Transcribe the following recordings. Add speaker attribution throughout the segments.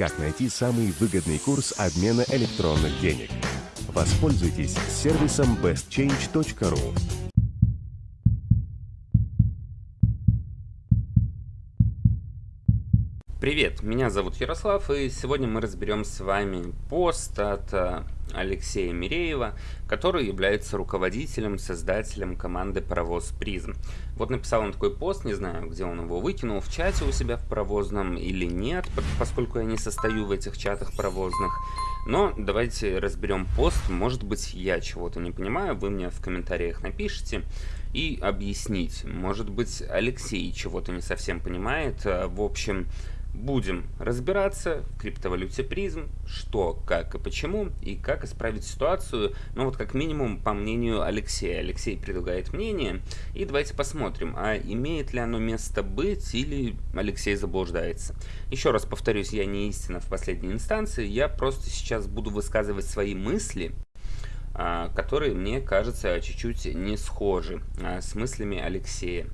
Speaker 1: как найти самый выгодный курс обмена электронных денег. Воспользуйтесь сервисом bestchange.ru.
Speaker 2: Привет, меня зовут Ярослав, и сегодня мы разберем с вами пост от э, Алексея Миреева, который является руководителем, создателем команды «Паровоз Призм». Вот написал он такой пост, не знаю, где он его выкинул, в чате у себя в паровозном или нет, поскольку я не состою в этих чатах паровозных. Но давайте разберем пост, может быть я чего-то не понимаю, вы мне в комментариях напишите и объясните. Может быть Алексей чего-то не совсем понимает, в общем... Будем разбираться в криптовалюте призм, что, как и почему, и как исправить ситуацию, ну вот как минимум по мнению Алексея. Алексей предлагает мнение, и давайте посмотрим, а имеет ли оно место быть или Алексей заблуждается. Еще раз повторюсь, я не истина в последней инстанции, я просто сейчас буду высказывать свои мысли, а, которые мне кажется чуть-чуть не схожи а, с мыслями Алексея.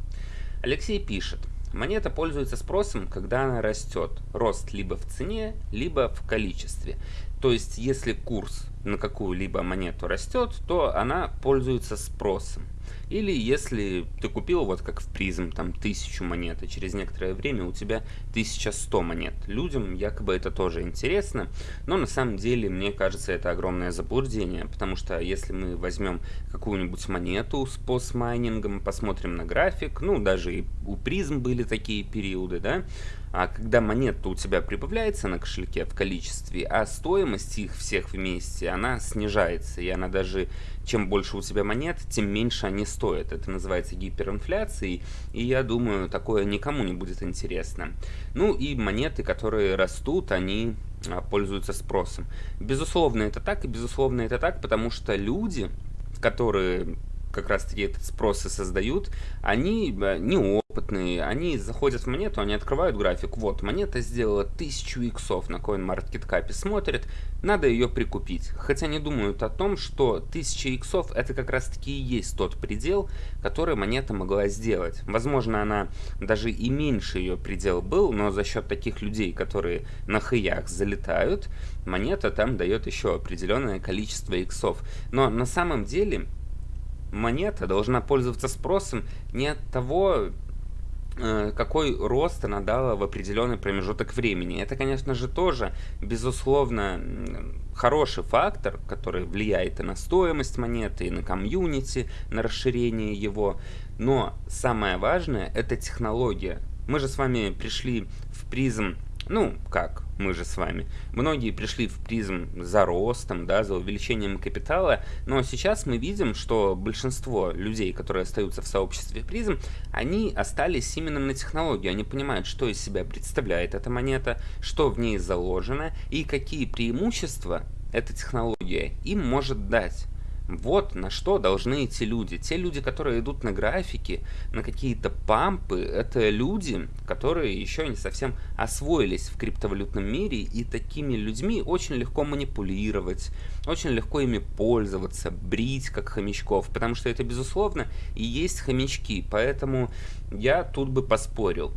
Speaker 2: Алексей пишет. Монета пользуется спросом, когда она растет. Рост либо в цене, либо в количестве. То есть, если курс на какую-либо монету растет, то она пользуется спросом. Или если ты купил, вот как в призм, там тысячу монет, и через некоторое время у тебя 1100 монет. Людям якобы это тоже интересно, но на самом деле, мне кажется, это огромное заблуждение, потому что если мы возьмем какую-нибудь монету с постмайнингом, посмотрим на график, ну, даже и у призм были такие периоды, да, а когда монета у тебя прибавляется на кошельке в количестве, а стоимость их всех вместе, она снижается, и она даже, чем больше у тебя монет, тем меньше они стоят. Это называется гиперинфляцией, и я думаю, такое никому не будет интересно. Ну и монеты, которые растут, они а, пользуются спросом. Безусловно, это так, и безусловно, это так, потому что люди, которые как раз таки этот спрос и создают, они э, неопытные, они заходят в монету, они открывают график, вот, монета сделала 1000 иксов на CoinMarketCap, смотрят, надо ее прикупить. Хотя не думают о том, что 1000 иксов это как раз таки и есть тот предел, который монета могла сделать. Возможно, она даже и меньше ее предел был, но за счет таких людей, которые на хаях залетают, монета там дает еще определенное количество иксов. Но на самом деле монета должна пользоваться спросом не от того, какой рост она дала в определенный промежуток времени. Это, конечно же, тоже, безусловно, хороший фактор, который влияет и на стоимость монеты, и на комьюнити, на расширение его. Но самое важное – это технология. Мы же с вами пришли в призм ну, как мы же с вами. Многие пришли в призм за ростом, да, за увеличением капитала, но сейчас мы видим, что большинство людей, которые остаются в сообществе призм, они остались именно на технологии. Они понимают, что из себя представляет эта монета, что в ней заложено и какие преимущества эта технология им может дать. Вот на что должны идти люди. Те люди, которые идут на графики, на какие-то пампы, это люди, которые еще не совсем освоились в криптовалютном мире, и такими людьми очень легко манипулировать, очень легко ими пользоваться, брить как хомячков, потому что это, безусловно, и есть хомячки, поэтому я тут бы поспорил.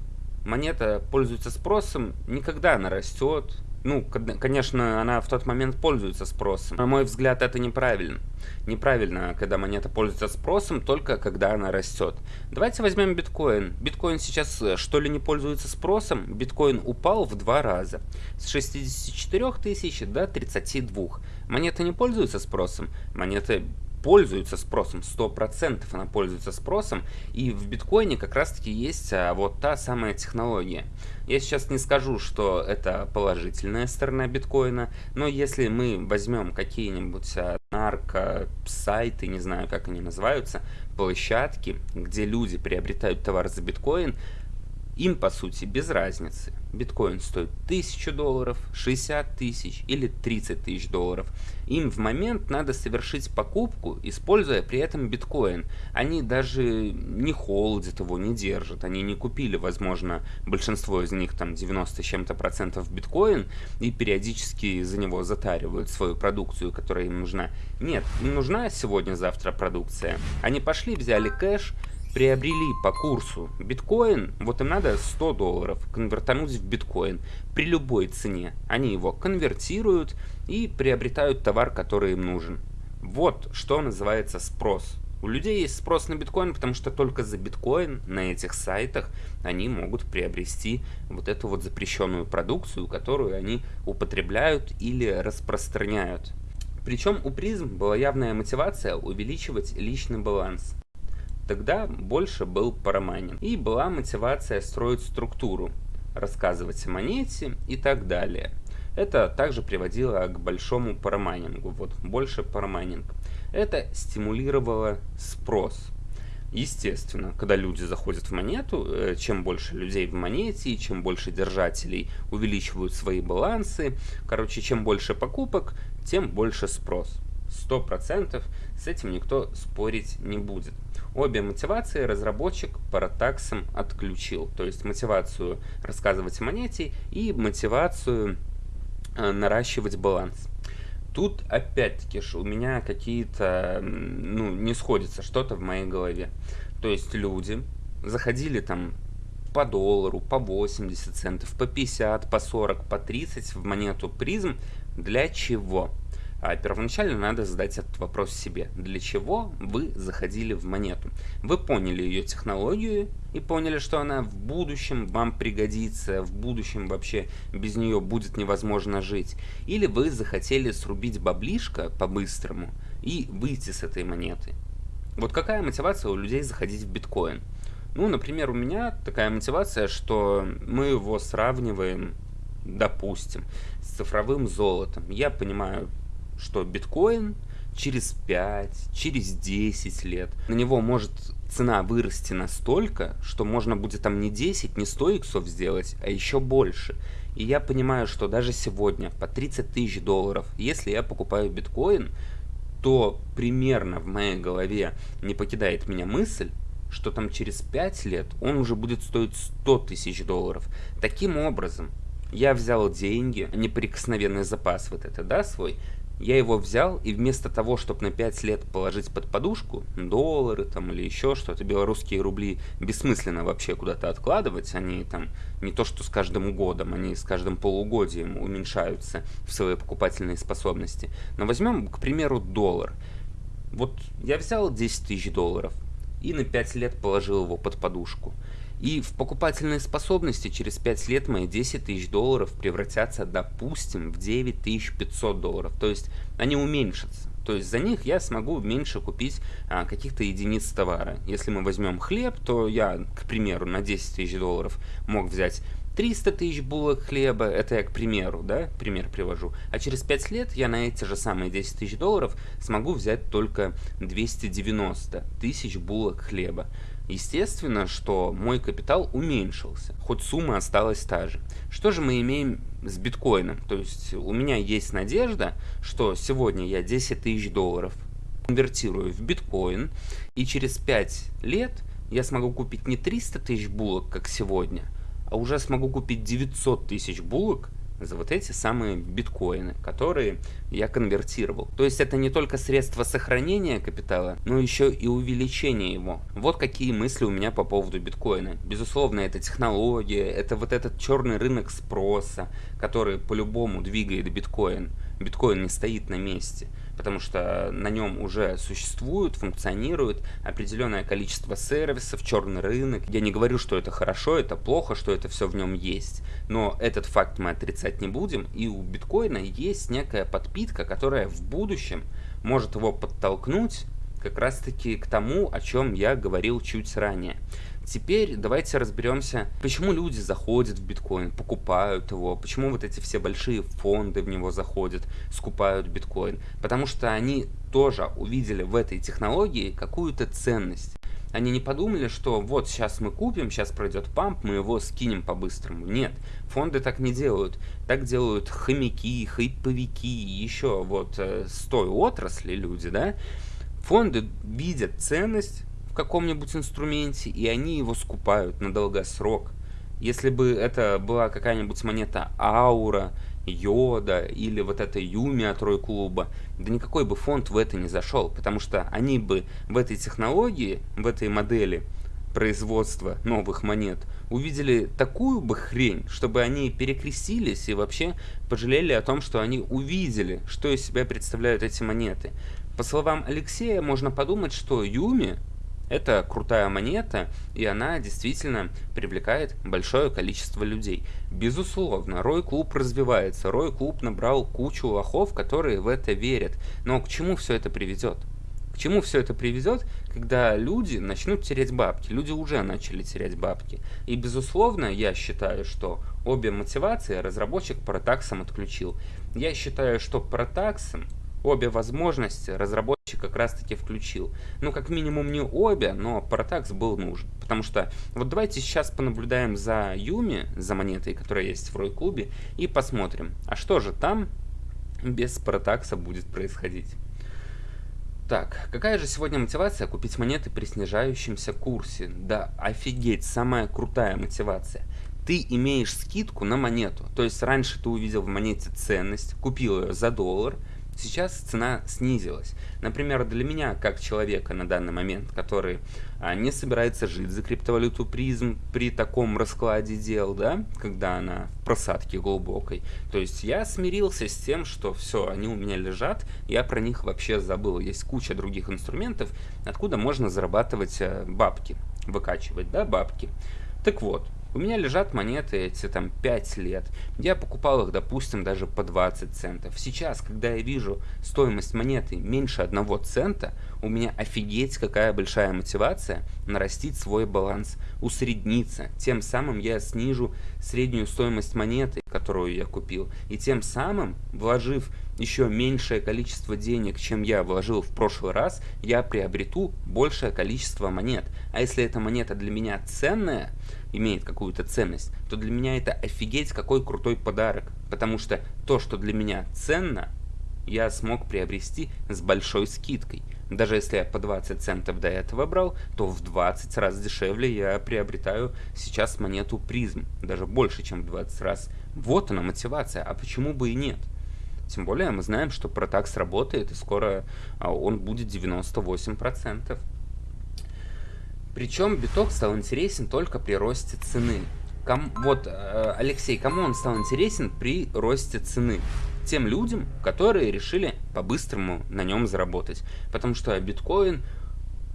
Speaker 2: Монета пользуется спросом, никогда она растет, ну, конечно, она в тот момент пользуется спросом. На мой взгляд, это неправильно. Неправильно, когда монета пользуется спросом, только когда она растет. Давайте возьмем биткоин. Биткоин сейчас э, что ли не пользуется спросом? Биткоин упал в два раза. С 64 тысяч до 32. Монета не пользуется спросом. Монета пользуется спросом, 100% она пользуется спросом, и в биткоине как раз таки есть а, вот та самая технология. Я сейчас не скажу, что это положительная сторона биткоина, но если мы возьмем какие-нибудь а, нарко-сайты, не знаю, как они называются, площадки, где люди приобретают товар за биткоин, им, по сути, без разницы. Биткоин стоит 1000 долларов, 60 тысяч или 30 тысяч долларов. Им в момент надо совершить покупку, используя при этом биткоин. Они даже не холдят его, не держат. Они не купили, возможно, большинство из них, там 90 чем-то процентов биткоин, и периодически за него затаривают свою продукцию, которая им нужна. Нет, им нужна сегодня-завтра продукция. Они пошли, взяли кэш, приобрели по курсу биткоин, вот им надо 100 долларов конвертануть в биткоин при любой цене. Они его конвертируют и приобретают товар, который им нужен. Вот что называется спрос. У людей есть спрос на биткоин, потому что только за биткоин на этих сайтах они могут приобрести вот эту вот запрещенную продукцию, которую они употребляют или распространяют. Причем у призм была явная мотивация увеличивать личный баланс. Тогда больше был параманин. И была мотивация строить структуру, рассказывать о монете и так далее. Это также приводило к большому парамайнингу, вот больше парамайнинг. Это стимулировало спрос. Естественно, когда люди заходят в монету, э, чем больше людей в монете, чем больше держателей увеличивают свои балансы, короче, чем больше покупок, тем больше спрос. 100% с этим никто спорить не будет. Обе мотивации разработчик паратаксом отключил. То есть мотивацию рассказывать о монете и мотивацию э, наращивать баланс. Тут опять-таки у меня какие-то, ну, не сходится что-то в моей голове. То есть люди заходили там по доллару, по 80 центов, по 50, по 40, по 30 в монету призм. Для чего? А первоначально надо задать этот вопрос себе. Для чего вы заходили в монету? Вы поняли ее технологию и поняли, что она в будущем вам пригодится, в будущем вообще без нее будет невозможно жить. Или вы захотели срубить баблишко по-быстрому и выйти с этой монеты. Вот какая мотивация у людей заходить в биткоин? Ну, например, у меня такая мотивация, что мы его сравниваем, допустим, с цифровым золотом. Я понимаю, что биткоин через 5, через 10 лет, на него может цена вырасти настолько, что можно будет там не 10, не 100 иксов сделать, а еще больше. И я понимаю, что даже сегодня по 30 тысяч долларов, если я покупаю биткоин, то примерно в моей голове не покидает меня мысль, что там через 5 лет он уже будет стоить 100 тысяч долларов. Таким образом, я взял деньги, неприкосновенный запас вот это, да, свой, я его взял и вместо того, чтобы на 5 лет положить под подушку доллары там или еще что-то, белорусские рубли бессмысленно вообще куда-то откладывать, они там не то что с каждым годом, они с каждым полугодием уменьшаются в своей покупательной способности. Но возьмем, к примеру, доллар. Вот я взял 10 тысяч долларов и на 5 лет положил его под подушку. И в покупательной способности через 5 лет мои 10 тысяч долларов превратятся, допустим, в 9500 долларов. То есть они уменьшатся. То есть за них я смогу меньше купить а, каких-то единиц товара. Если мы возьмем хлеб, то я, к примеру, на 10 тысяч долларов мог взять 300 тысяч булок хлеба, это я к примеру, да, пример привожу. А через 5 лет я на эти же самые 10 тысяч долларов смогу взять только 290 тысяч булок хлеба. Естественно, что мой капитал уменьшился, хоть сумма осталась та же. Что же мы имеем с биткоином? То есть у меня есть надежда, что сегодня я 10 тысяч долларов конвертирую в биткоин, и через 5 лет я смогу купить не 300 тысяч булок, как сегодня, а уже смогу купить 900 тысяч булок за вот эти самые биткоины, которые я конвертировал. То есть это не только средство сохранения капитала, но еще и увеличение его. Вот какие мысли у меня по поводу биткоина. Безусловно, это технология, это вот этот черный рынок спроса, который по-любому двигает биткоин. Биткоин не стоит на месте потому что на нем уже существует, функционирует определенное количество сервисов, черный рынок. Я не говорю, что это хорошо, это плохо, что это все в нем есть, но этот факт мы отрицать не будем, и у биткоина есть некая подпитка, которая в будущем может его подтолкнуть как раз таки к тому, о чем я говорил чуть ранее. Теперь давайте разберемся, почему люди заходят в биткоин, покупают его, почему вот эти все большие фонды в него заходят, скупают биткоин. Потому что они тоже увидели в этой технологии какую-то ценность. Они не подумали, что вот сейчас мы купим, сейчас пройдет памп, мы его скинем по-быстрому. Нет, фонды так не делают. Так делают хомяки, хайповики, еще вот э, с той отрасли люди, да. Фонды видят ценность каком-нибудь инструменте, и они его скупают на долгосрок. Если бы это была какая-нибудь монета Аура, Йода или вот эта Юми от Рой Клуба, да никакой бы фонд в это не зашел, потому что они бы в этой технологии, в этой модели производства новых монет, увидели такую бы хрень, чтобы они перекрестились и вообще пожалели о том, что они увидели, что из себя представляют эти монеты. По словам Алексея, можно подумать, что Юми это крутая монета, и она действительно привлекает большое количество людей. Безусловно, Рой Клуб развивается, Рой Клуб набрал кучу лохов, которые в это верят. Но к чему все это приведет? К чему все это приведет, когда люди начнут терять бабки? Люди уже начали терять бабки. И, безусловно, я считаю, что обе мотивации разработчик Протаксом отключил. Я считаю, что Протаксом обе возможности разработчик как раз таки включил. Ну, как минимум не обе, но Паратакс был нужен. Потому что вот давайте сейчас понаблюдаем за Юми, за монетой, которая есть в Рой-клубе, и посмотрим, а что же там без Паратакса будет происходить. Так, какая же сегодня мотивация купить монеты при снижающемся курсе? Да, офигеть, самая крутая мотивация. Ты имеешь скидку на монету. То есть раньше ты увидел в монете ценность, купил ее за доллар, Сейчас цена снизилась. Например, для меня, как человека на данный момент, который а, не собирается жить за криптовалюту призм при таком раскладе дел, да, когда она в просадке глубокой, то есть я смирился с тем, что все, они у меня лежат, я про них вообще забыл. Есть куча других инструментов, откуда можно зарабатывать а, бабки, выкачивать, да, бабки. Так вот, у меня лежат монеты эти там 5 лет. Я покупал их, допустим, даже по 20 центов. Сейчас, когда я вижу стоимость монеты меньше 1 цента, у меня офигеть какая большая мотивация нарастить свой баланс, усредниться. Тем самым я снижу среднюю стоимость монеты, которую я купил. И тем самым, вложив еще меньшее количество денег, чем я вложил в прошлый раз, я приобрету большее количество монет. А если эта монета для меня ценная, имеет какую-то ценность, то для меня это офигеть какой крутой подарок. Потому что то, что для меня ценно, я смог приобрести с большой скидкой. Даже если я по 20 центов до этого брал, то в 20 раз дешевле я приобретаю сейчас монету призм. Даже больше, чем в 20 раз. Вот она мотивация, а почему бы и нет? Тем более мы знаем, что Протакс работает, и скоро а, он будет 98%. Причем биток стал интересен только при росте цены. Ком, вот, э, Алексей, кому он стал интересен при росте цены? Тем людям, которые решили по-быстрому на нем заработать. Потому что биткоин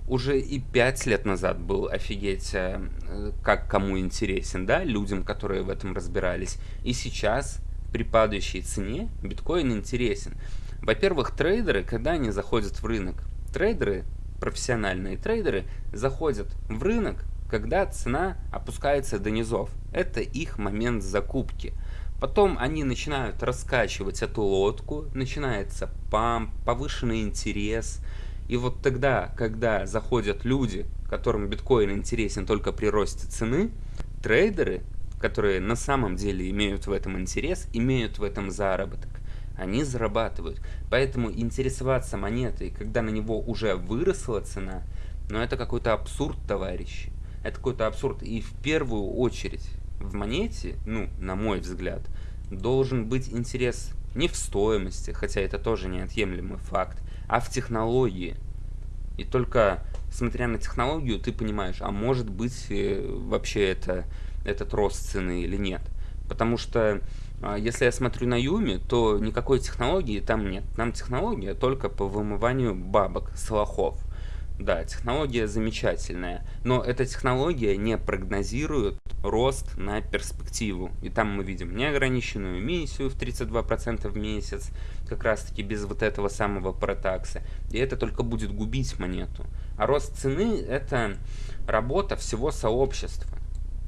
Speaker 2: уже и 5 лет назад был офигеть, э, как кому интересен, да, людям, которые в этом разбирались. И сейчас при падающей цене биткоин интересен. Во-первых, трейдеры, когда они заходят в рынок, трейдеры профессиональные трейдеры заходят в рынок, когда цена опускается до низов. Это их момент закупки. Потом они начинают раскачивать эту лодку, начинается памп, повышенный интерес. И вот тогда, когда заходят люди, которым биткоин интересен только при росте цены, трейдеры, которые на самом деле имеют в этом интерес, имеют в этом заработок они зарабатывают. Поэтому интересоваться монетой, когда на него уже выросла цена, ну это какой-то абсурд, товарищи. Это какой-то абсурд. И в первую очередь в монете, ну, на мой взгляд, должен быть интерес не в стоимости, хотя это тоже неотъемлемый факт, а в технологии. И только смотря на технологию, ты понимаешь, а может быть э, вообще это, этот рост цены или нет. Потому что если я смотрю на Юми, то никакой технологии там нет. Там технология только по вымыванию бабок с лохов. Да, технология замечательная, но эта технология не прогнозирует рост на перспективу. И там мы видим неограниченную эмиссию в 32% в месяц, как раз таки без вот этого самого протакса. И это только будет губить монету. А рост цены это работа всего сообщества.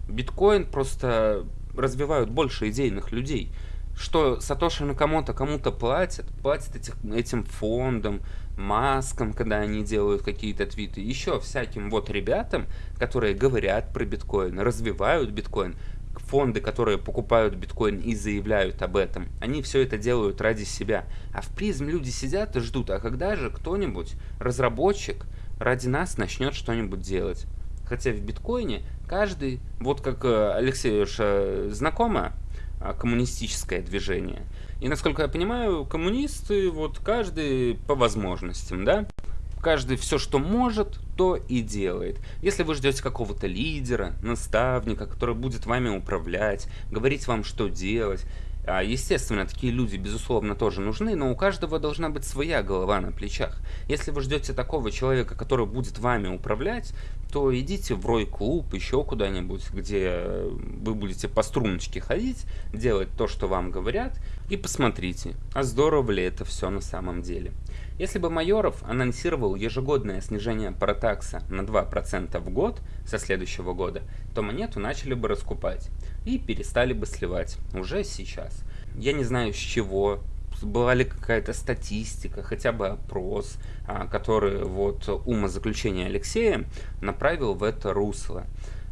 Speaker 2: Биткоин просто развивают больше идейных людей. Что Сатоши Накамото кому-то платят, платят этих, этим фондам, маскам, когда они делают какие-то твиты, еще всяким вот ребятам, которые говорят про биткоин, развивают биткоин, фонды, которые покупают биткоин и заявляют об этом, они все это делают ради себя. А в призм люди сидят и ждут, а когда же кто-нибудь, разработчик, ради нас начнет что-нибудь делать. Хотя в биткоине каждый, вот как э, Алексеюша знакомо, а, коммунистическое движение. И насколько я понимаю, коммунисты, вот каждый по возможностям, да? каждый все, что может, то и делает. Если вы ждете какого-то лидера, наставника, который будет вами управлять, говорить вам, что делать, естественно, такие люди, безусловно, тоже нужны, но у каждого должна быть своя голова на плечах. Если вы ждете такого человека, который будет вами управлять, то идите в рой-клуб, еще куда-нибудь, где вы будете по струночке ходить, делать то, что вам говорят, и посмотрите, а здорово ли это все на самом деле. Если бы Майоров анонсировал ежегодное снижение паратакса на 2% в год со следующего года, то монету начали бы раскупать и перестали бы сливать уже сейчас. Я не знаю с чего, была ли какая-то статистика, хотя бы опрос, а, который вот умозаключение Алексея направил в это русло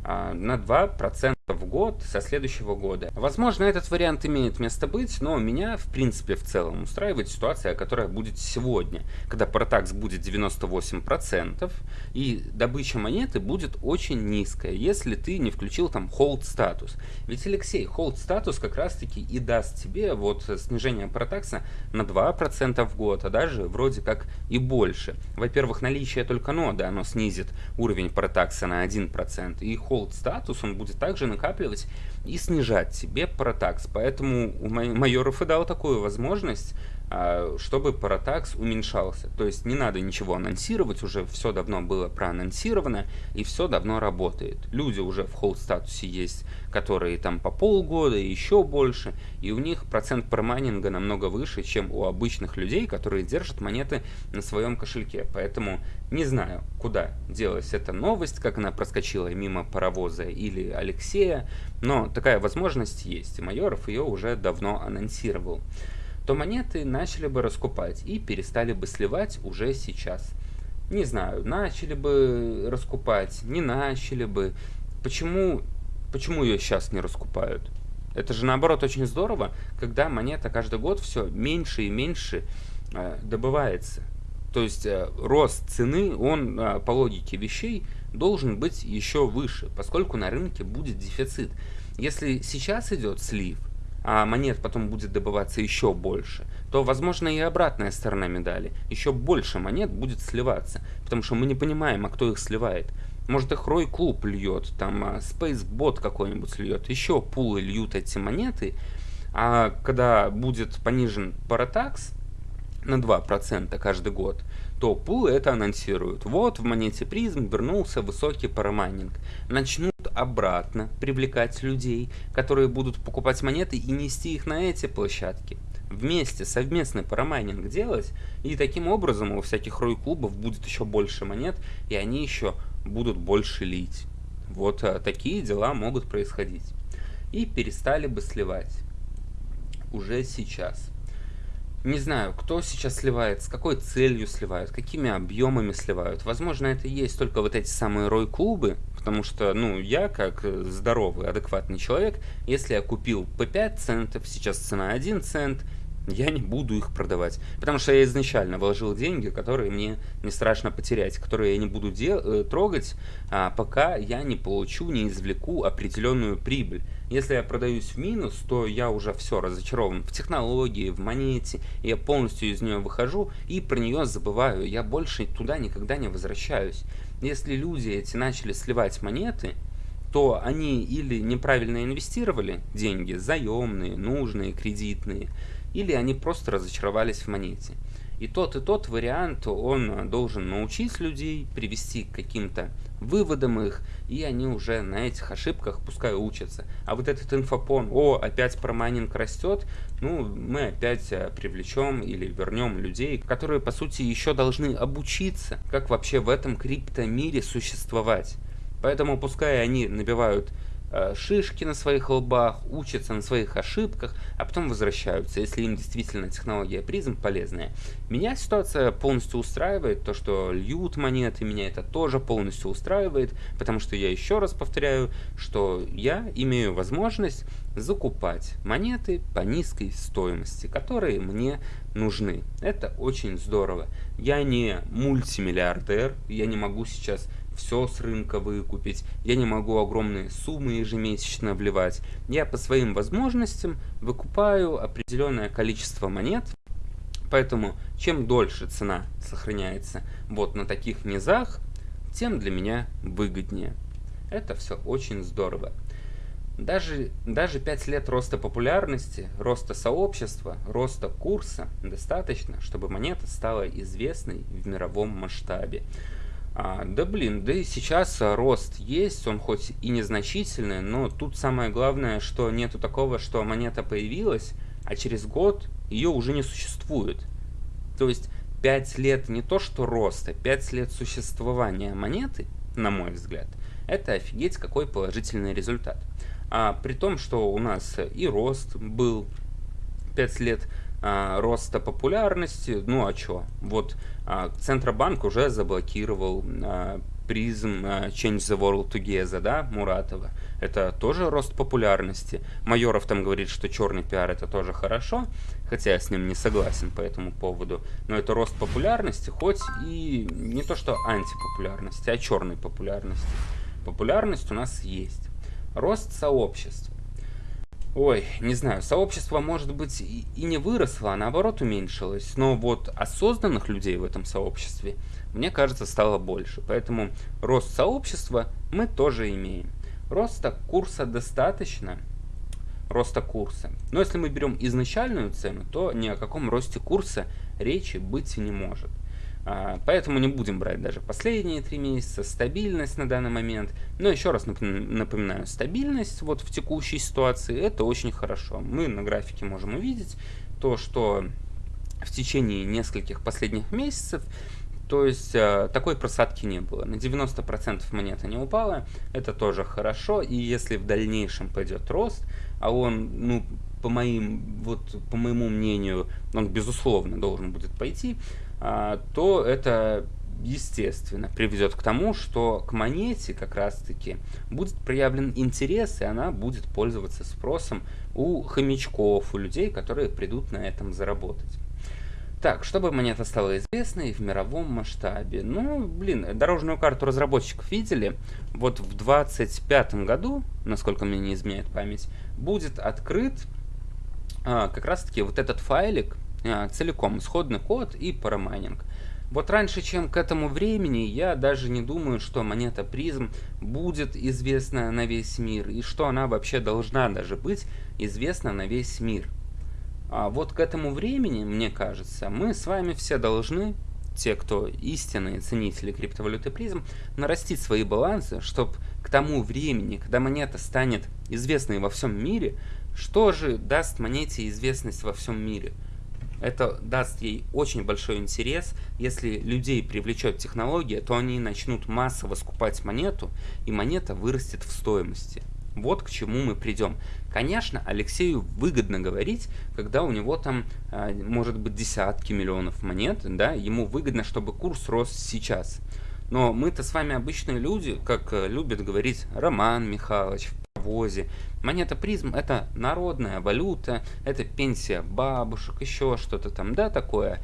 Speaker 2: а, на 2% в год со следующего года. Возможно, этот вариант имеет место быть, но меня, в принципе, в целом устраивает ситуация, которая будет сегодня, когда Протакс будет 98%, и добыча монеты будет очень низкая, если ты не включил там hold статус. Ведь, Алексей, hold статус как раз-таки и даст тебе вот снижение Протакса на 2% в год, а даже вроде как и больше. Во-первых, наличие только ноды, оно снизит уровень Протакса на 1%, и hold статус, он будет также накапливать и снижать себе паратакс. Поэтому у майоров и дал такую возможность а, чтобы Паратакс уменьшался. То есть не надо ничего анонсировать, уже все давно было проанонсировано и все давно работает. Люди уже в холд статусе есть, которые там по полгода и еще больше, и у них процент промайнинга намного выше, чем у обычных людей, которые держат монеты на своем кошельке. Поэтому не знаю, куда делась эта новость, как она проскочила мимо паровоза или Алексея, но такая возможность есть, и Майоров ее уже давно анонсировал то монеты начали бы раскупать и перестали бы сливать уже сейчас. Не знаю, начали бы раскупать, не начали бы. Почему, почему ее сейчас не раскупают? Это же наоборот очень здорово, когда монета каждый год все меньше и меньше э, добывается. То есть э, рост цены, он э, по логике вещей должен быть еще выше, поскольку на рынке будет дефицит. Если сейчас идет слив, а монет потом будет добываться еще больше, то возможно и обратная сторона медали. Еще больше монет будет сливаться, потому что мы не понимаем, а кто их сливает. Может их Рой Клуб льет, там а, Spacebot какой-нибудь льет, еще пулы льют эти монеты, а когда будет понижен паратакс на 2% каждый год, то пулы это анонсируют. Вот в монете призм вернулся высокий парамайнинг. Начнут обратно привлекать людей, которые будут покупать монеты и нести их на эти площадки. Вместе, совместный парамайнинг делать, и таким образом у всяких рой-клубов будет еще больше монет, и они еще будут больше лить. Вот а, такие дела могут происходить. И перестали бы сливать. Уже сейчас. Не знаю, кто сейчас сливает, с какой целью сливают, какими объемами сливают. Возможно, это и есть только вот эти самые рой-клубы, потому что, ну, я, как здоровый, адекватный человек, если я купил по 5 центов, сейчас цена 1 цент, я не буду их продавать. Потому что я изначально вложил деньги, которые мне не страшно потерять, которые я не буду э, трогать, а, пока я не получу, не извлеку определенную прибыль. Если я продаюсь в минус, то я уже все разочарован в технологии, в монете, я полностью из нее выхожу и про нее забываю. Я больше туда никогда не возвращаюсь. Если люди эти начали сливать монеты, то они или неправильно инвестировали деньги, заемные, нужные, кредитные, или они просто разочаровались в монете. И тот и тот вариант, он должен научить людей, привести к каким-то выводам их, и они уже на этих ошибках пускай учатся. А вот этот инфопон, о, опять промайнинг растет, ну, мы опять э, привлечем или вернем людей, которые, по сути, еще должны обучиться, как вообще в этом криптомире существовать. Поэтому пускай они набивают шишки на своих лбах, учатся на своих ошибках, а потом возвращаются, если им действительно технология призм полезная. Меня ситуация полностью устраивает, то, что льют монеты, меня это тоже полностью устраивает, потому что я еще раз повторяю, что я имею возможность закупать монеты по низкой стоимости, которые мне нужны. Это очень здорово. Я не мультимиллиардер, я не могу сейчас все с рынка выкупить, я не могу огромные суммы ежемесячно вливать. Я по своим возможностям выкупаю определенное количество монет Поэтому чем дольше цена сохраняется вот на таких низах, тем для меня выгоднее. Это все очень здорово. Даже, даже 5 лет роста популярности, роста сообщества, роста курса достаточно, чтобы монета стала известной в мировом масштабе. А, да блин, да и сейчас рост есть, он хоть и незначительный, но тут самое главное, что нету такого, что монета появилась, а через год ее уже не существует. То есть 5 лет не то что роста, 5 лет существования монеты, на мой взгляд, это офигеть какой положительный результат. А при том, что у нас и рост был 5 лет а, роста популярности, ну а что? Вот а, Центробанк уже заблокировал а, призм Change the World Together, да, Муратова. Это тоже рост популярности. Майоров там говорит, что черный пиар это тоже хорошо, хотя я с ним не согласен по этому поводу. Но это рост популярности, хоть и не то что антипопулярности, а черной популярности. Популярность у нас есть. Рост сообществ. Ой, не знаю, сообщество, может быть, и не выросло, а наоборот уменьшилось, но вот осознанных людей в этом сообществе, мне кажется, стало больше. Поэтому рост сообщества мы тоже имеем. Роста курса достаточно, роста курса. Но если мы берем изначальную цену, то ни о каком росте курса речи быть не может. А, поэтому не будем брать даже последние три месяца, стабильность на данный момент. Но еще раз напоминаю, стабильность вот в текущей ситуации это очень хорошо. Мы на графике можем увидеть то, что в течение нескольких последних месяцев то есть э, такой просадки не было. На 90% монета не упала, это тоже хорошо. И если в дальнейшем пойдет рост, а он, ну, по моим, вот, по моему мнению, он безусловно должен будет пойти, то это естественно приведет к тому, что к монете как раз таки будет проявлен интерес, и она будет пользоваться спросом у хомячков, у людей, которые придут на этом заработать. Так, чтобы монета стала известной в мировом масштабе. Ну, блин, дорожную карту разработчиков видели. Вот в 25 году, насколько мне не изменяет память, будет открыт а, как раз таки вот этот файлик, а, целиком исходный код и парамайнинг. Вот раньше, чем к этому времени, я даже не думаю, что монета призм будет известна на весь мир, и что она вообще должна даже быть известна на весь мир. А вот к этому времени, мне кажется, мы с вами все должны, те, кто истинные ценители криптовалюты призм, нарастить свои балансы, чтобы к тому времени, когда монета станет известной во всем мире, что же даст монете известность во всем мире? Это даст ей очень большой интерес. Если людей привлечет технология, то они начнут массово скупать монету, и монета вырастет в стоимости. Вот к чему мы придем. Конечно, Алексею выгодно говорить, когда у него там э, может быть десятки миллионов монет, да, ему выгодно, чтобы курс рос сейчас. Но мы-то с вами обычные люди, как э, любит говорить Роман Михайлович паровозе. Монета призм это народная валюта, это пенсия бабушек, еще что-то там, да, такое.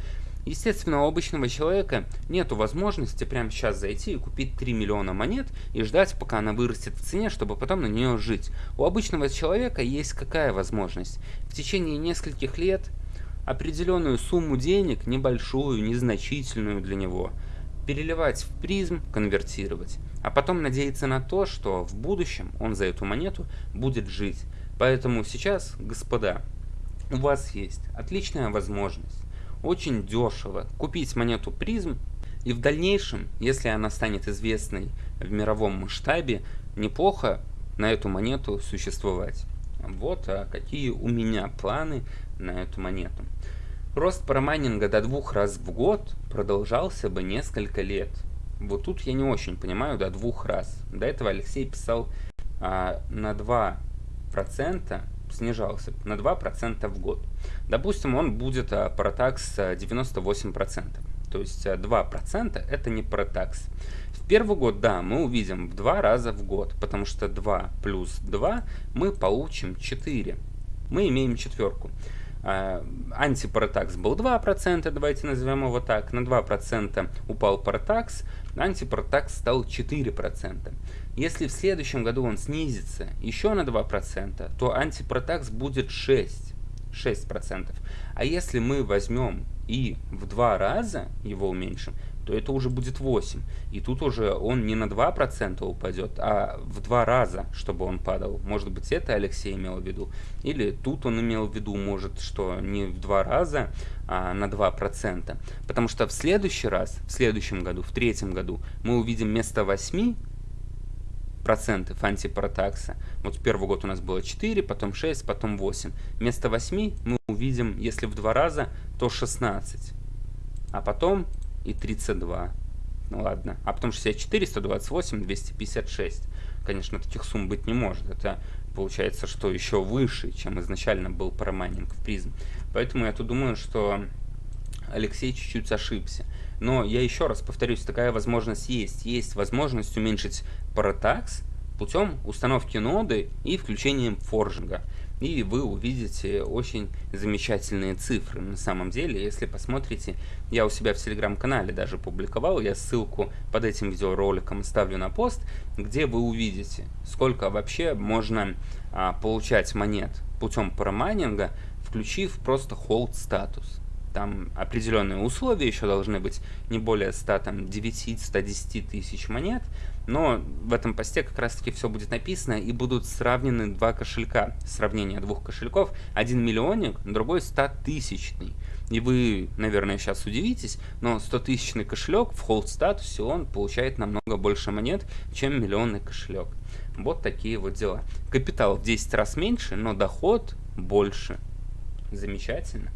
Speaker 2: Естественно, у обычного человека нету возможности прямо сейчас зайти и купить 3 миллиона монет и ждать, пока она вырастет в цене, чтобы потом на нее жить. У обычного человека есть какая возможность? В течение нескольких лет определенную сумму денег, небольшую, незначительную для него, переливать в призм, конвертировать а потом надеяться на то, что в будущем он за эту монету будет жить. Поэтому сейчас, господа, у вас есть отличная возможность, очень дешево купить монету призм, и в дальнейшем, если она станет известной в мировом масштабе, неплохо на эту монету существовать. Вот а какие у меня планы на эту монету. Рост парамайнинга до двух раз в год продолжался бы несколько лет. Вот тут я не очень понимаю, до двух раз. До этого Алексей писал а, на 2% снижался, на 2% в год. Допустим, он будет а, протакс 98%. То есть 2% а, это не протакс. В первый год, да, мы увидим в два раза в год, потому что 2 плюс 2 мы получим 4. Мы имеем четверку. А, антипаратакс был 2%, давайте назовем его так, на 2% упал паратакс, антипаратакс стал 4%. Если в следующем году он снизится еще на 2%, то антипаратакс будет 6%. 6%. А если мы возьмем и в два раза его уменьшим, то это уже будет 8. И тут уже он не на 2% упадет, а в два раза, чтобы он падал. Может быть, это Алексей имел в виду. Или тут он имел в виду, может, что не в два раза, а на 2%. Потому что в следующий раз, в следующем году, в третьем году, мы увидим вместо 8 процентов антипаратакса. Вот в первый год у нас было 4, потом 6, потом 8. Вместо 8 мы увидим, если в два раза, то 16. А потом и 32. Ну ладно. А потом 64, 128, 256. Конечно, таких сумм быть не может. Это получается, что еще выше, чем изначально был парамайнинг в призм. Поэтому я тут думаю, что Алексей чуть-чуть ошибся. Но я еще раз повторюсь, такая возможность есть. Есть возможность уменьшить паратакс путем установки ноды и включением форжинга и вы увидите очень замечательные цифры. На самом деле, если посмотрите, я у себя в телеграм-канале даже публиковал, я ссылку под этим видеороликом ставлю на пост, где вы увидите, сколько вообще можно а, получать монет путем парамайнинга, включив просто hold статус. Там определенные условия еще должны быть, не более 100, там, 9-110 тысяч монет, но в этом посте как раз таки все будет написано и будут сравнены два кошелька. Сравнение двух кошельков. Один миллионник, другой 100 тысячный. И вы, наверное, сейчас удивитесь, но 100 тысячный кошелек в холд статусе он получает намного больше монет, чем миллионный кошелек. Вот такие вот дела. Капитал в 10 раз меньше, но доход больше. Замечательно.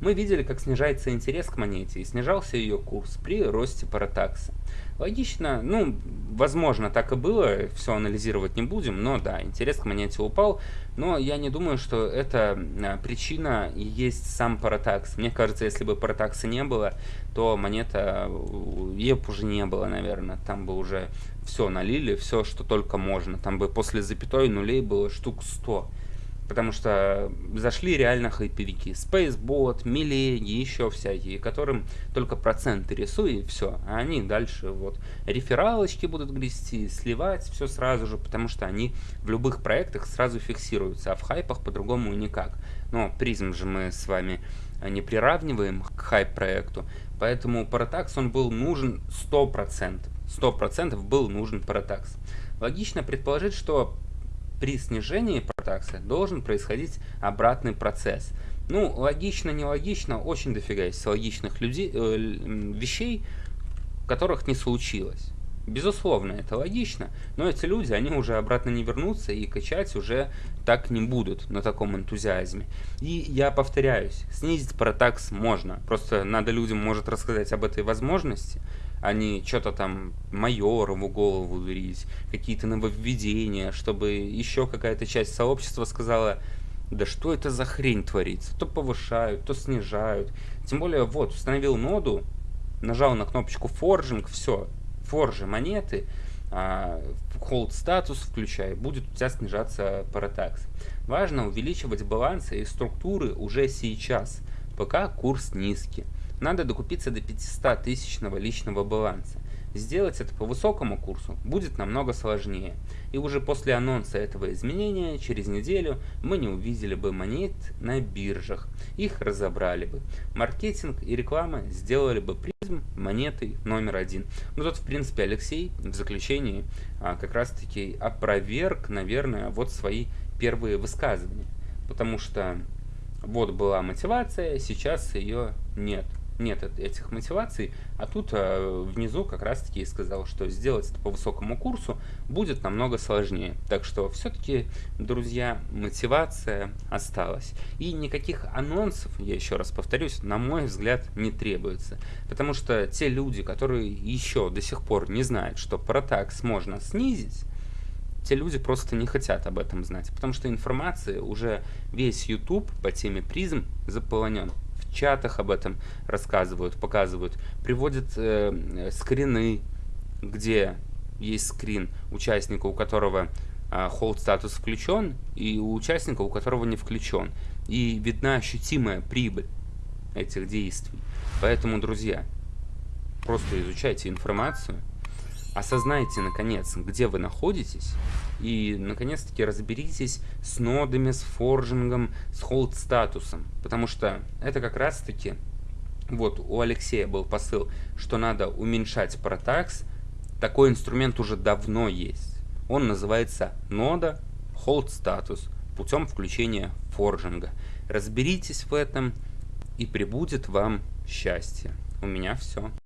Speaker 2: Мы видели, как снижается интерес к монете и снижался ее курс при росте паратакса. Логично, ну, возможно, так и было, все анализировать не будем, но да, интерес к монете упал, но я не думаю, что это а, причина и есть сам паратакс. Мне кажется, если бы паратакса не было, то монета, ее бы уже не было, наверное, там бы уже все налили, все, что только можно, там бы после запятой нулей было штук 100 потому что зашли реально хайповики. Spacebot, Милеги, еще всякие, которым только проценты рисуй и все. А они дальше вот рефералочки будут грести, сливать все сразу же, потому что они в любых проектах сразу фиксируются, а в хайпах по-другому никак. Но призм же мы с вами не приравниваем к хайп-проекту, поэтому Paratax он был нужен 100%. 100% был нужен Paratax. Логично предположить, что при снижении протакса должен происходить обратный процесс. Ну, логично, нелогично, очень дофига есть логичных людей, э, вещей, которых не случилось. Безусловно, это логично, но эти люди, они уже обратно не вернутся и качать уже так не будут на таком энтузиазме. И я повторяюсь, снизить протакс можно, просто надо людям, может, рассказать об этой возможности, а не что-то там майорову голову дурить, какие-то нововведения, чтобы еще какая-то часть сообщества сказала, да что это за хрень творится, то повышают, то снижают. Тем более, вот, установил ноду, нажал на кнопочку форжинг, все, форжи монеты, а, hold статус включай, будет у тебя снижаться паратакс. Важно увеличивать балансы и структуры уже сейчас, пока курс низкий. Надо докупиться до 500 тысячного личного баланса. Сделать это по высокому курсу будет намного сложнее. И уже после анонса этого изменения, через неделю, мы не увидели бы монет на биржах. Их разобрали бы. Маркетинг и реклама сделали бы призм монетой номер один. Ну тут, в принципе, Алексей в заключении а, как раз-таки опроверг, наверное, вот свои первые высказывания. Потому что вот была мотивация, сейчас ее нет нет этих мотиваций, а тут э, внизу как раз таки сказал, что сделать это по высокому курсу будет намного сложнее. Так что все-таки, друзья, мотивация осталась. И никаких анонсов, я еще раз повторюсь, на мой взгляд, не требуется. Потому что те люди, которые еще до сих пор не знают, что протакс можно снизить, те люди просто не хотят об этом знать, потому что информации уже весь YouTube по теме призм заполонен чатах об этом рассказывают, показывают, приводят э, скрины, где есть скрин участника, у которого э, статус включен, и у участника, у которого не включен. И видна ощутимая прибыль этих действий. Поэтому, друзья, просто изучайте информацию, осознайте, наконец, где вы находитесь, и, наконец-таки, разберитесь с нодами, с форжингом, с холд-статусом, потому что это как раз-таки вот у Алексея был посыл, что надо уменьшать протакс. Такой инструмент уже давно есть. Он называется нода hold status путем включения форжинга. Разберитесь в этом и прибудет вам счастье. У меня все.